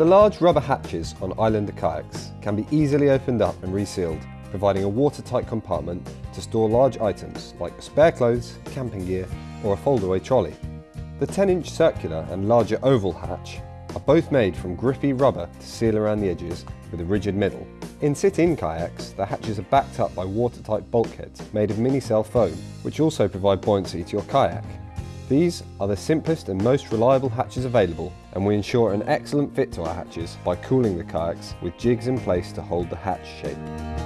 The large rubber hatches on Islander kayaks can be easily opened up and resealed, providing a watertight compartment to store large items like spare clothes, camping gear or a foldaway trolley. The 10-inch circular and larger oval hatch are both made from grippy rubber to seal around the edges with a rigid middle. In sit-in kayaks, the hatches are backed up by watertight bulkheads made of mini-cell foam, which also provide buoyancy to your kayak. These are the simplest and most reliable hatches available and we ensure an excellent fit to our hatches by cooling the kayaks with jigs in place to hold the hatch shape.